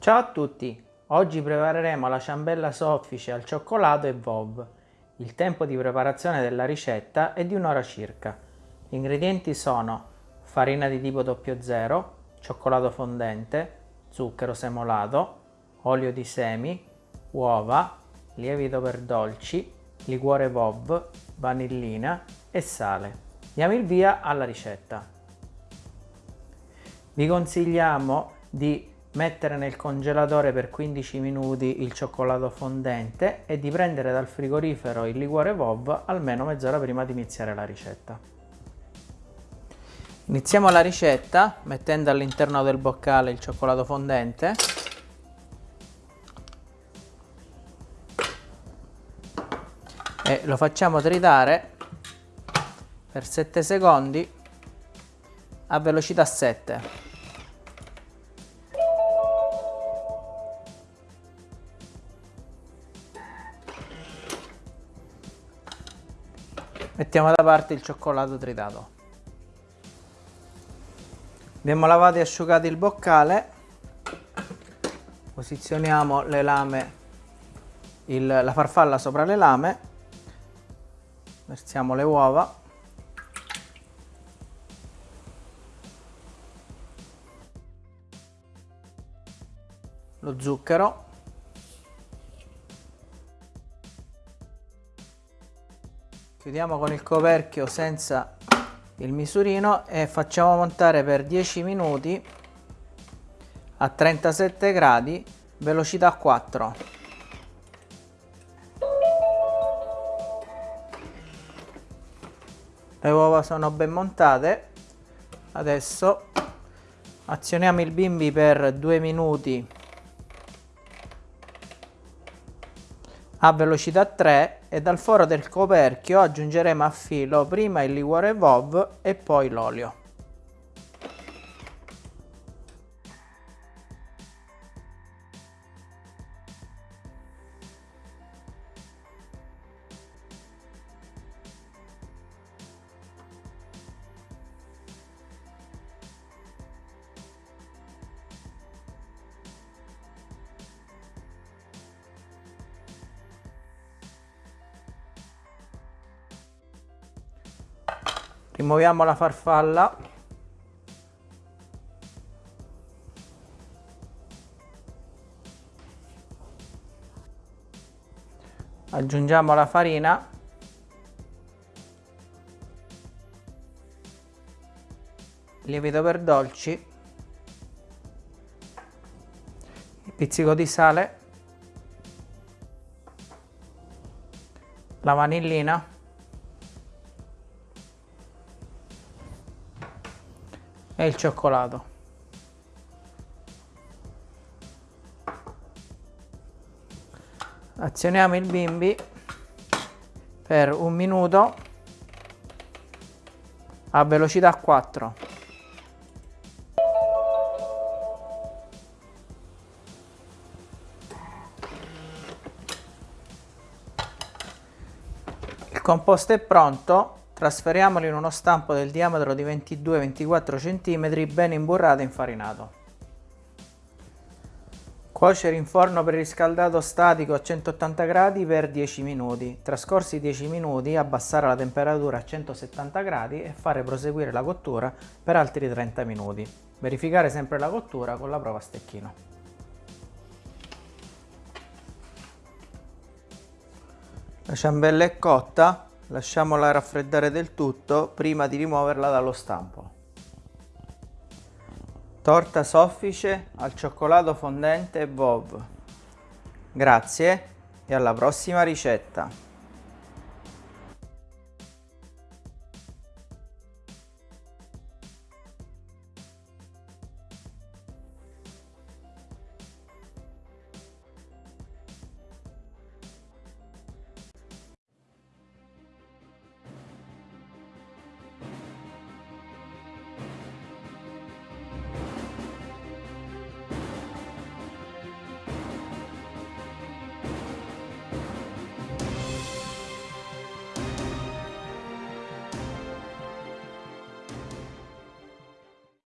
Ciao a tutti! Oggi prepareremo la ciambella soffice al cioccolato e VOV. Il tempo di preparazione della ricetta è di un'ora circa. Gli ingredienti sono farina di tipo 00, cioccolato fondente, zucchero semolato, olio di semi, uova, lievito per dolci, liquore VOV, vanillina e sale. Diamo il via alla ricetta. Vi consigliamo di mettere nel congelatore per 15 minuti il cioccolato fondente e di prendere dal frigorifero il liquore VOV almeno mezz'ora prima di iniziare la ricetta. Iniziamo la ricetta mettendo all'interno del boccale il cioccolato fondente e lo facciamo tritare per 7 secondi a velocità 7 Mettiamo da parte il cioccolato tritato. Abbiamo lavato e asciugato il boccale. Posizioniamo le lame, il, la farfalla sopra le lame. Versiamo le uova. Lo zucchero. Chiudiamo con il coperchio senza il misurino e facciamo montare per 10 minuti a 37 gradi velocità 4 le uova sono ben montate. Adesso azioniamo il bimbi per 2 minuti a velocità 3 e dal foro del coperchio aggiungeremo a filo prima il liquore VOV e poi l'olio. Rimuoviamo la farfalla. Aggiungiamo la farina. Lievito per dolci. Pizzico di sale. La vanillina e il cioccolato. Azioniamo il bimbi per un minuto a velocità 4. Il composto è pronto Trasferiamolo in uno stampo del diametro di 22-24 cm ben imburrato e infarinato. Cuocere in forno preriscaldato statico a 180 gradi per 10 minuti. Trascorsi 10 minuti abbassare la temperatura a 170 gradi e fare proseguire la cottura per altri 30 minuti. Verificare sempre la cottura con la prova a stecchino. La ciambella è cotta, lasciamola raffreddare del tutto prima di rimuoverla dallo stampo. Torta soffice al cioccolato fondente VOV. Grazie e alla prossima ricetta!